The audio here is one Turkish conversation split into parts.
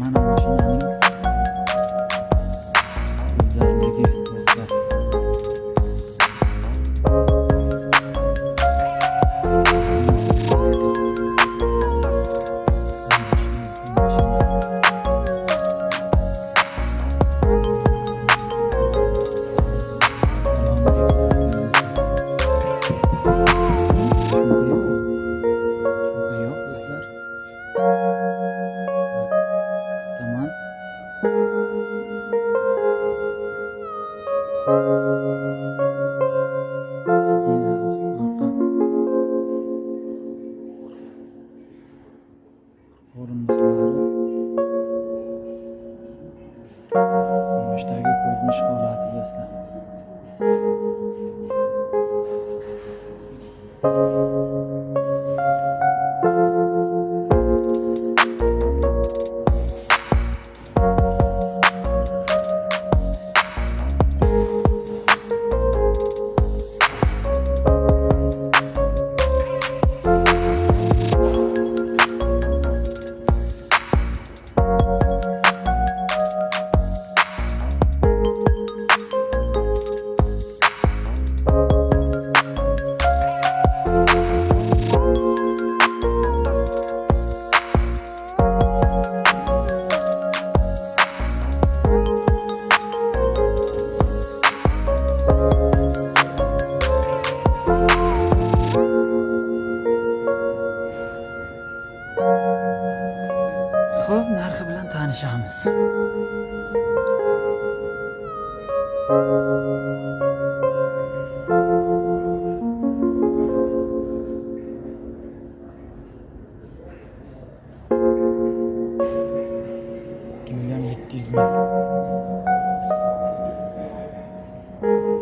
mana mashinani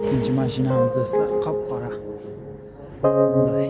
ikkinchi mashinamiz do'stlar. Qop qora bunday.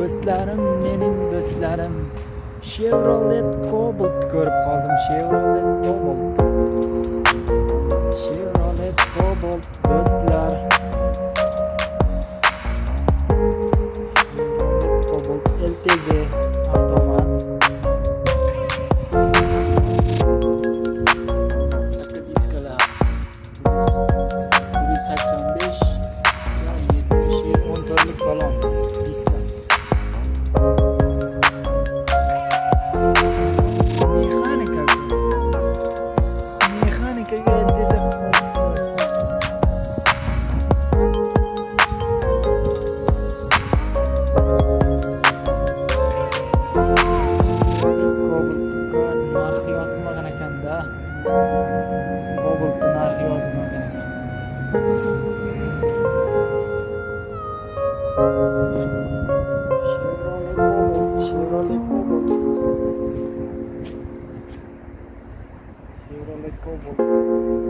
Do'stlarim, mening do'stlarim. Chevrolet Cobalt ko'rib qoldim. Chevrolet Cobalt. Chevrolet Cobalt do'stlar. Cobalt LTZ avtomat. Diskalar. 185 ya 70 motorlik balon Chevrolet Cobalt,